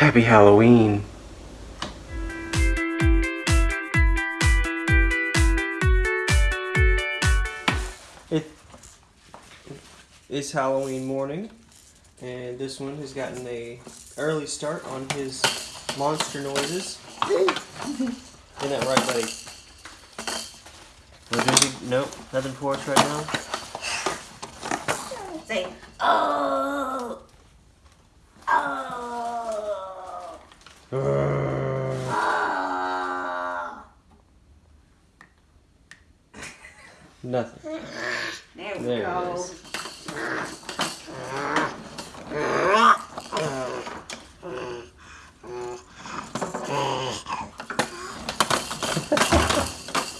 Happy Halloween. It is Halloween morning, and this one has gotten a early start on his monster noises. Isn't that right, buddy? We're gonna be, nope, nothing for us right now. Say, oh, Nothing. There we There go. is.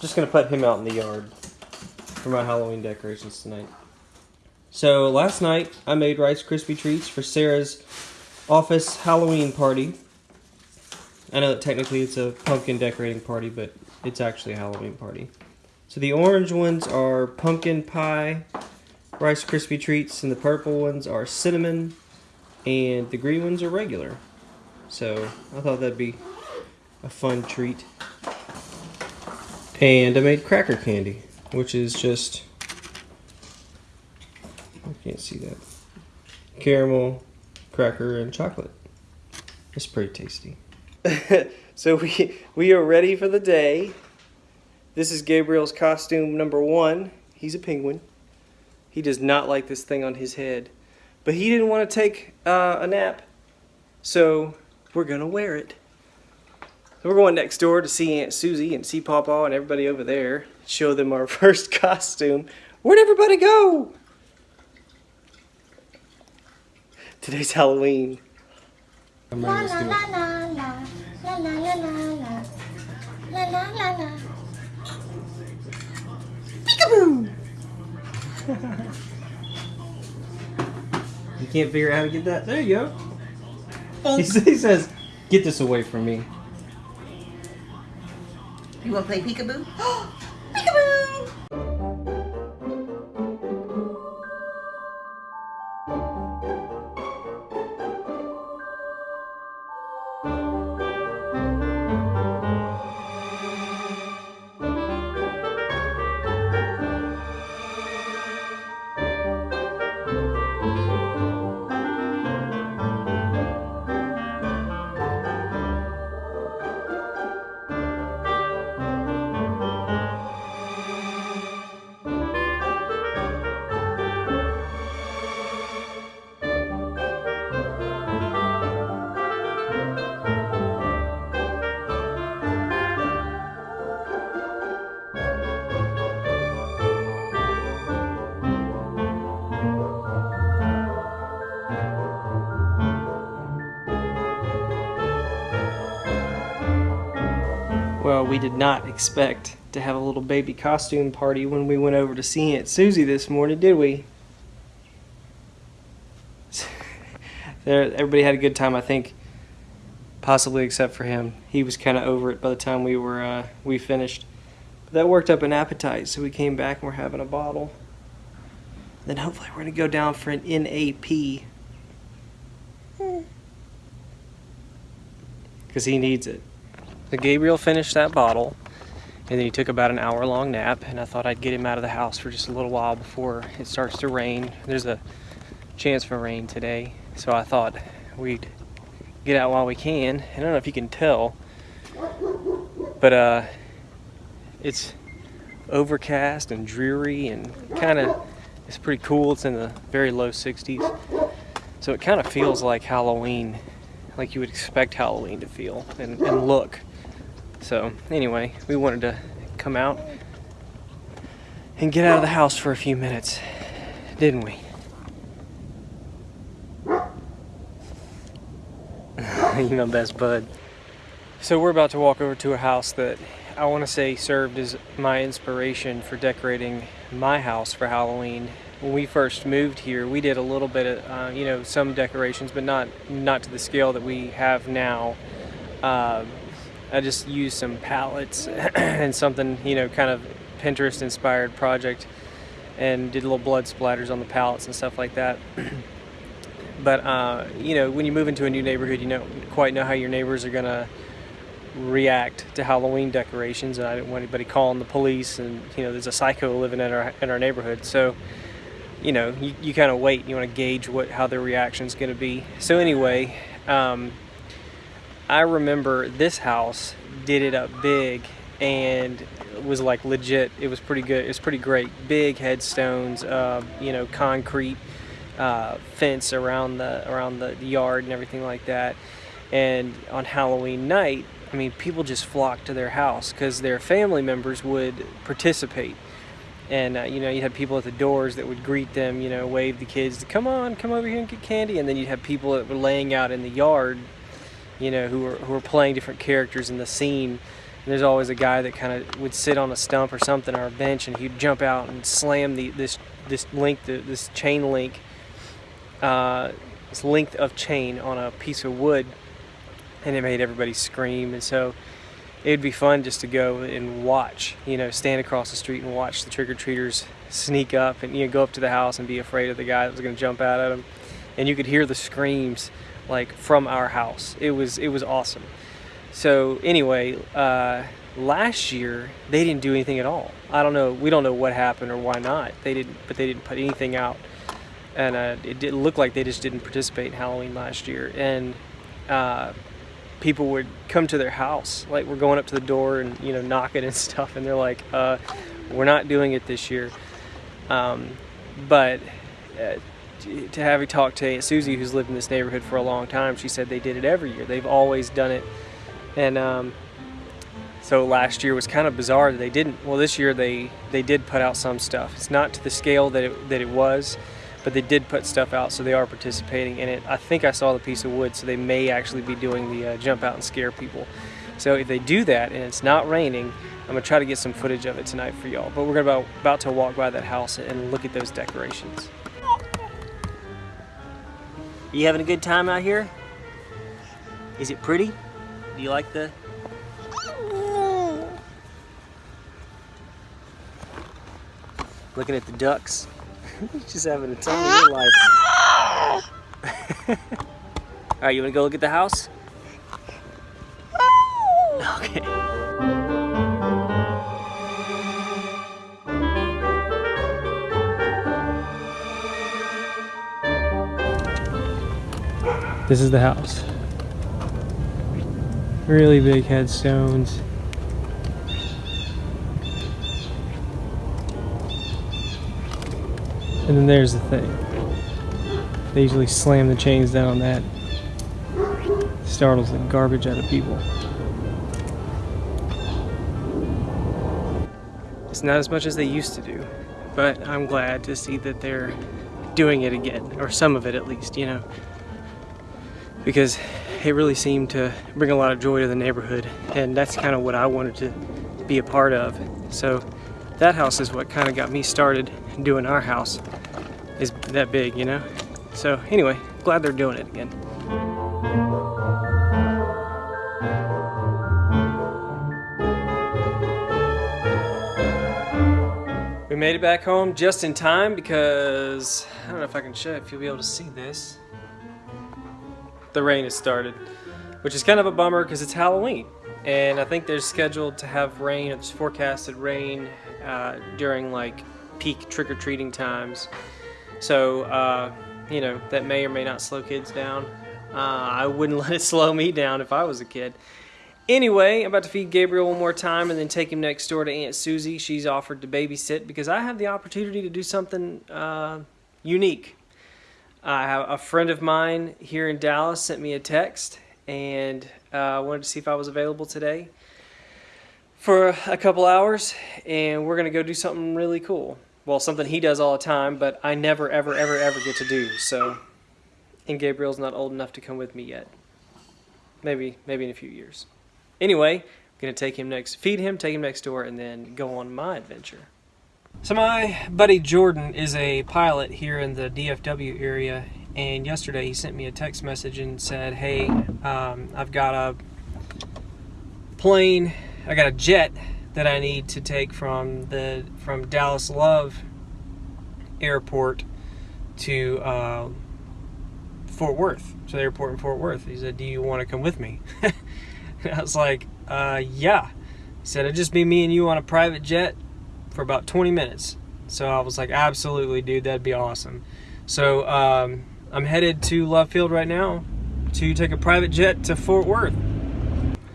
Just gonna put him out in the yard for my Halloween decorations tonight. So last night I made Rice Krispie treats for Sarah's office Halloween party. I know that technically it's a pumpkin decorating party, but it's actually a Halloween party. So the orange ones are pumpkin pie, Rice Krispie treats, and the purple ones are cinnamon, and the green ones are regular. So I thought that'd be a fun treat. And I made cracker candy, which is just I can't see that. Caramel, cracker, and chocolate. It's pretty tasty. so we we are ready for the day. This is Gabriel's costume number one. He's a penguin. He does not like this thing on his head, but he didn't want to take uh, a nap, so we're gonna wear it. So we're going next door to see Aunt Susie and see Pawpaw and everybody over there. Show them our first costume. Where'd everybody go? Today's Halloween. La la la la la la la la la la la la la! You can't figure out how to get that. There you go. He, he says, "Get this away from me." You want to play peekaboo? peekaboo! We did not expect to have a little baby costume party when we went over to see Aunt Susie this morning, did we? there, everybody had a good time, I think. Possibly except for him. He was kind of over it by the time we were uh, we finished. But that worked up an appetite, so we came back and we're having a bottle. Then hopefully we're gonna go down for an NAP. Because he needs it. Gabriel finished that bottle, and then he took about an hour long nap, and I thought I'd get him out of the house for just a little while before it starts to rain. There's a chance for rain today, so I thought we'd get out while we can. I don't know if you can tell, but uh, it's overcast and dreary and kind of it's pretty cool. It's in the very low 60s, so it kind of feels like Halloween, like you would expect Halloween to feel and, and look. So anyway, we wanted to come out and get out of the house for a few minutes, didn't we? you know, best bud. So we're about to walk over to a house that I want to say served as my inspiration for decorating my house for Halloween. When we first moved here, we did a little bit of, uh, you know, some decorations, but not not to the scale that we have now. Um I just used some pallets and something, you know, kind of Pinterest inspired project and did little blood splatters on the pallets and stuff like that. But uh, you know, when you move into a new neighborhood, you don't quite know how your neighbors are gonna react to Halloween decorations, and I didn't want anybody calling the police. And you know, there's a psycho living in our in our neighborhood, so you know, you, you kind of wait. You want to gauge what how their reaction is going to be. So anyway, um, I remember this house did it up big and was like legit. It was pretty good. It was pretty great. Big headstones, uh, you know, concrete uh, fence around the around the yard and everything like that. And on Halloween night, I mean, people just flocked to their house because their family members would participate. And uh, you know, you had people at the doors that would greet them, you know, wave the kids, "Come on, come over here and get candy." And then you'd have people that were laying out in the yard, you know, who were who were playing different characters in the scene. And there's always a guy that kind of would sit on a stump or something or a bench, and he'd jump out and slam the this this link, this chain link, uh, this length of chain on a piece of wood, and it made everybody scream. And so it'd be fun just to go and watch, you know, stand across the street and watch the trick or treaters sneak up and you know, go up to the house and be afraid of the guy that was going to jump out at them. And you could hear the screams like from our house. It was it was awesome. So anyway, uh, last year they didn't do anything at all. I don't know. We don't know what happened or why not. They didn't, but they didn't put anything out, and uh, it didn't look like they just didn't participate in Halloween last year. And uh, people would come to their house, like we're going up to the door and you know knocking and stuff, and they're like, uh, "We're not doing it this year." Um, but to have you talk to Aunt Susie, who's lived in this neighborhood for a long time, she said they did it every year. They've always done it, and um, so last year was kind of bizarre that they didn't. Well, this year they they did put out some stuff. It's not to the scale that it, that it was but they did put stuff out, so they are participating in it. I think I saw the piece of wood, so they may actually be doing the uh, jump out and scare people. So if they do that and it's not raining, I'm gonna try to get some footage of it tonight for y'all. But we're about, about to walk by that house and look at those decorations. Are you having a good time out here? Is it pretty? Do you like the looking at the ducks? Just having a time of your life. All right, you wanna go look at the house? This is the house. Really big headstones. And then there's the thing. They usually slam the chains down on that. Startles the garbage out of people. It's not as much as they used to do, but I'm glad to see that they're doing it again, or some of it at least, you know. Because it really seemed to bring a lot of joy to the neighborhood, and that's kind of what I wanted to be a part of. So that house is what kind of got me started doing our house is that big, you know? So anyway, glad they're doing it again. We made it back home just in time because I don't know if I can show if you'll be able to see this. The rain has started, which is kind of a bummer because it's Halloween. And I think they're scheduled to have rain, it's forecasted rain uh, during like peak trick-or-treating times. So, uh, you know, that may or may not slow kids down. Uh, I wouldn't let it slow me down if I was a kid. Anyway, I'm about to feed Gabriel one more time and then take him next door to Aunt Susie. She's offered to babysit because I have the opportunity to do something uh, unique. I have a friend of mine here in Dallas sent me a text and uh, wanted to see if I was available today for a couple hours and we're going to go do something really cool. Well, something he does all the time, but I never, ever, ever, ever get to do. So, and Gabriel's not old enough to come with me yet. Maybe, maybe in a few years. Anyway, I'm gonna take him next, feed him, take him next door, and then go on my adventure. So my buddy Jordan is a pilot here in the DFW area, and yesterday he sent me a text message and said, "Hey, um, I've got a plane, I got a jet that I need to take from the from Dallas Love Airport to uh, Fort Worth, to the airport in Fort Worth. He said, "Do you want to come with me?" I was like, uh, "Yeah." He said, "It'd just be me and you on a private jet for about 20 minutes." So I was like, "Absolutely, dude, that'd be awesome." So um, I'm headed to Love Field right now to take a private jet to Fort Worth.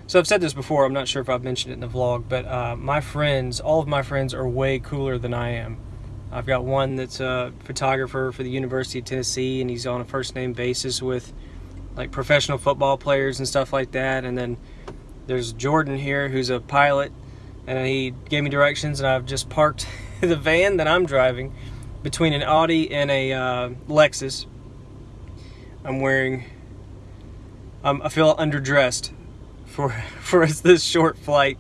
So I've said this before. I'm not sure if I've mentioned it in the vlog, but uh, my friends, all of my friends, are way cooler than I am. I've got one that's a photographer for the University of Tennessee, and he's on a first name basis with like professional football players and stuff like that. And then there's Jordan here, who's a pilot, and he gave me directions, and I've just parked the van that I'm driving between an Audi and a uh, Lexus. I'm wearing. Um, I feel underdressed for for this short flight.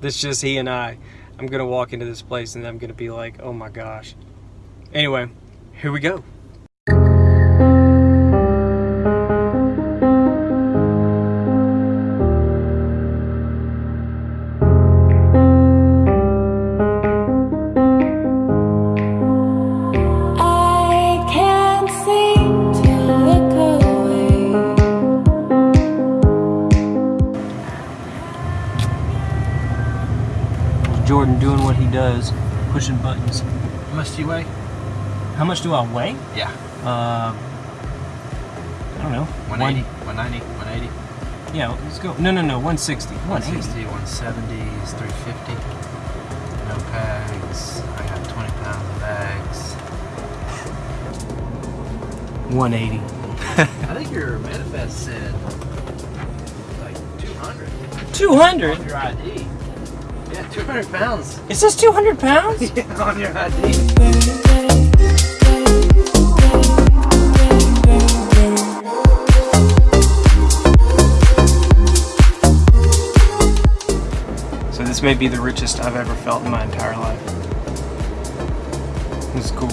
That's just he and I. I'm gonna walk into this place and I'm gonna be like, oh my gosh. Anyway, here we go. Does, pushing buttons. How much do you weigh? How much do I weigh? Yeah. Uh, I don't know. 180, 190, 180, yeah, let's go. No, no, no. 160. 160, 170 is 350. No pegs. I got 20 pounds of bags. 180. I think your manifest said like 200 200. on your ID. Yeah, 200 pounds It says 200 pounds. on your ID. So this may be the richest I've ever felt in my entire life. This is cool.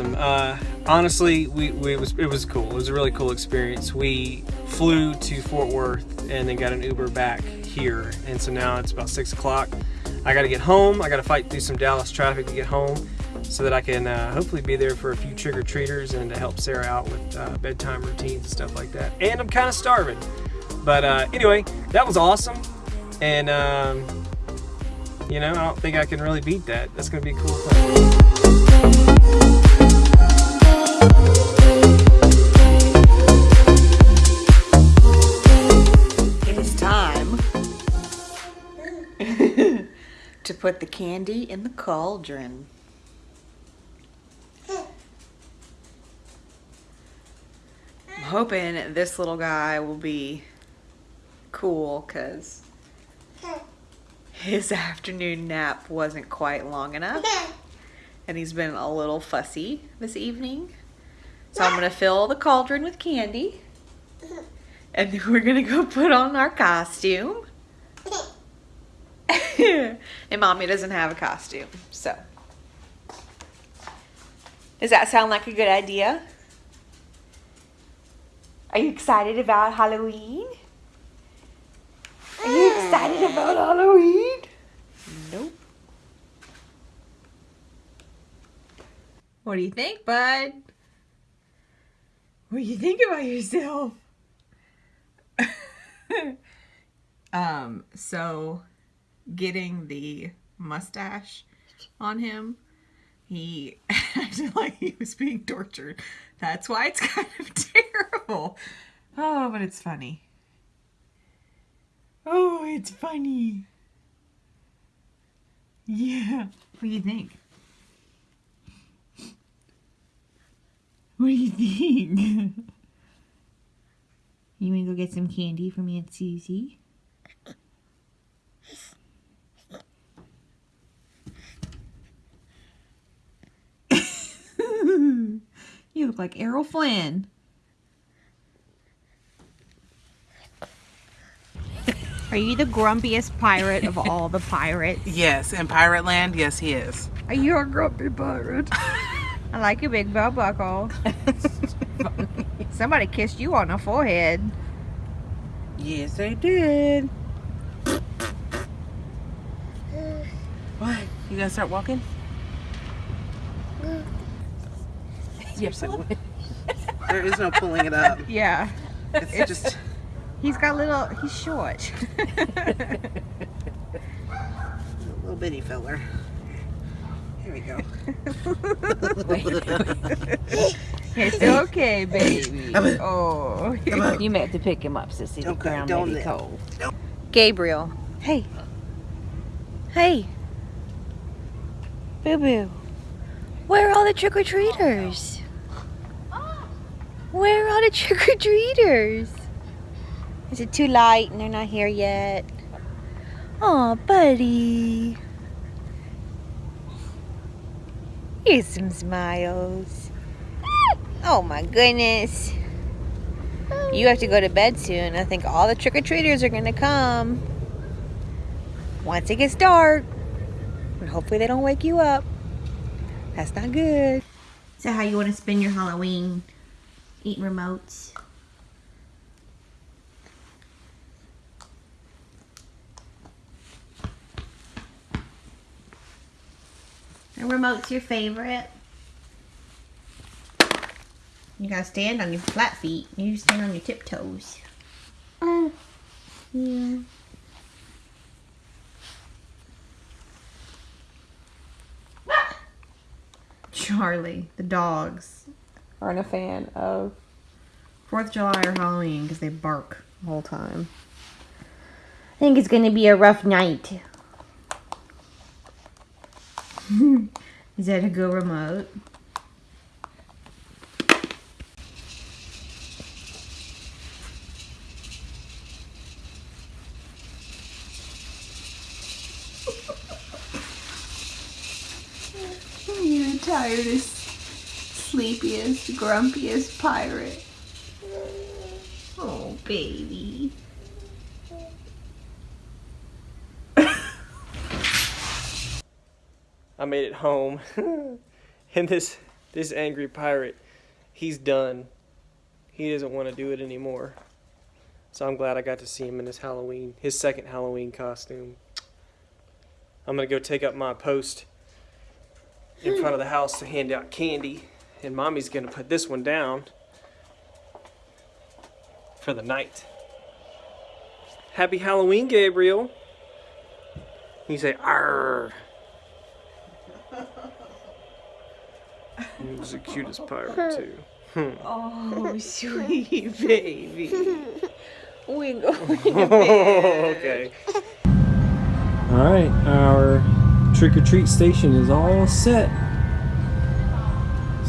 Awesome. Uh, honestly, we, we it was it was cool. It was a really cool experience. We flew to Fort Worth and then got an Uber back here, and so now it's about six o'clock. I got to get home. I got to fight through some Dallas traffic to get home, so that I can uh, hopefully be there for a few trick or treaters and to help Sarah out with uh, bedtime routines and stuff like that. And I'm kind of starving, but uh, anyway, that was awesome, and. Um, you know, I don't think I can really beat that. That's gonna be a cool thing. Put the candy in the cauldron. I'm hoping this little guy will be cool because his afternoon nap wasn't quite long enough and he's been a little fussy this evening. So I'm going to fill the cauldron with candy and we're going to go put on our costume. and mommy doesn't have a costume, so. Does that sound like a good idea? Are you excited about Halloween? Are you excited about Halloween? Nope. What do you think, bud? What do you think about yourself? um, so getting the mustache on him, he acted like he was being tortured. That's why it's kind of terrible. Oh, but it's funny. Oh, it's funny. Yeah. What do you think? What do you think? you want to go get some candy from Aunt Susie? you look like Errol Flynn. Are you the grumpiest pirate of all the pirates? Yes, in Pirate Land, yes, he is. Are you a grumpy pirate? I like your big belt buckle. Somebody kissed you on the forehead. Yes, they did. What? You gonna start walking? Yes, it would. There is no pulling it up. Yeah. It's just He's got little, he's short. a little bitty feller. Here we go. It's okay, baby. Oh. You meant to pick him up, Sissy. Don't go- ground don't may be let- cold. Gabriel. Hey. Hey. Boo Boo. Where are all the trick or treaters? Where are the trick or treaters? Is it too light and they're not here yet? Oh, buddy. Here's some smiles. Oh my goodness. You have to go to bed soon. I think all the trick or treaters are gonna come once it gets dark. And hopefully they don't wake you up. That's not good. So how you want to spend your Halloween? Eating remotes? A remote's your favorite? You gotta stand on your flat feet. You stand on your tiptoes. Oh, yeah. Charlie, the dogs, aren't a fan of 4th of July or Halloween because they bark the whole time. I think it's going to be a rough night. Is that a go remote? Grumpiest pirate. Oh, baby. I made it home, and this this angry pirate, he's done. He doesn't want to do it anymore. So I'm glad I got to see him in his Halloween, his second Halloween costume. I'm gonna go take up my post in front of the house to hand out candy, and mommy's gonna put this one down for the night. Happy Halloween, Gabriel. You say, "Arr." He was the cutest pirate too. Oh, sweet baby. We go. okay. All right, our trick or treat station is all set.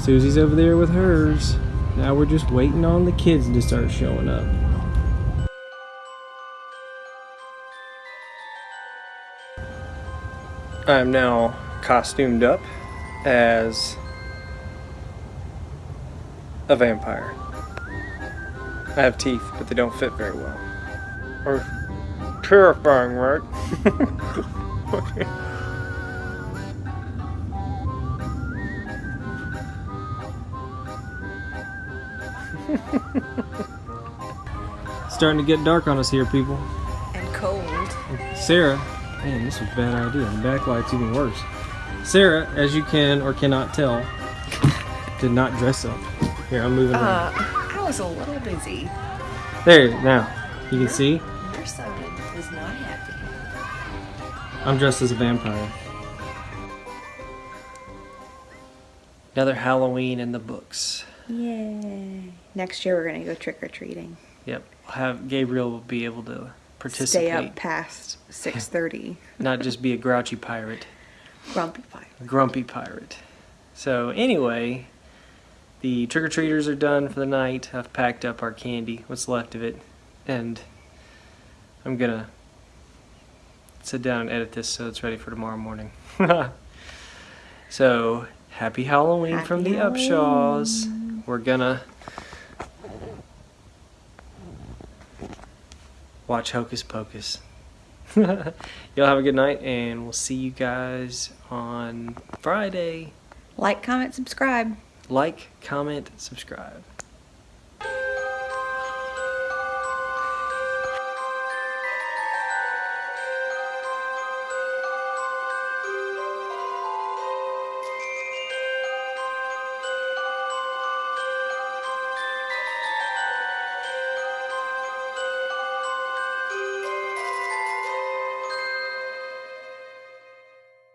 Susie's over there with hers. Now we're just waiting on the kids to start showing up. I'm now costumed up as a vampire. I have teeth, but they don't fit very well. Or terrifying, right? okay. Starting to get dark on us here, people. and cold. Sarah, man, this was a bad idea. The backlight's even worse. Sarah, as you can or cannot tell, did not dress up. Here, I'm moving uh, around. I was a little busy. There, now, you can see Your son was not happy. I'm dressed as a vampire. Another Halloween in the books. Yay. Next year we're gonna go trick or treating. Yep. Have Gabriel will be able to participate, Stay up past six thirty. not just be a grouchy pirate, Grumpy pirate. grumpy pirate. So anyway, the trick or treaters are done for the night. I've packed up our candy, what's left of it, and I'm gonna sit down and edit this so it's ready for tomorrow morning. so happy Halloween Happy from the Upshaws. We're gonna watch Hocus Pocus. Y'all have a good night, and we'll see you guys on Friday. Like, comment, subscribe. Like, comment, subscribe.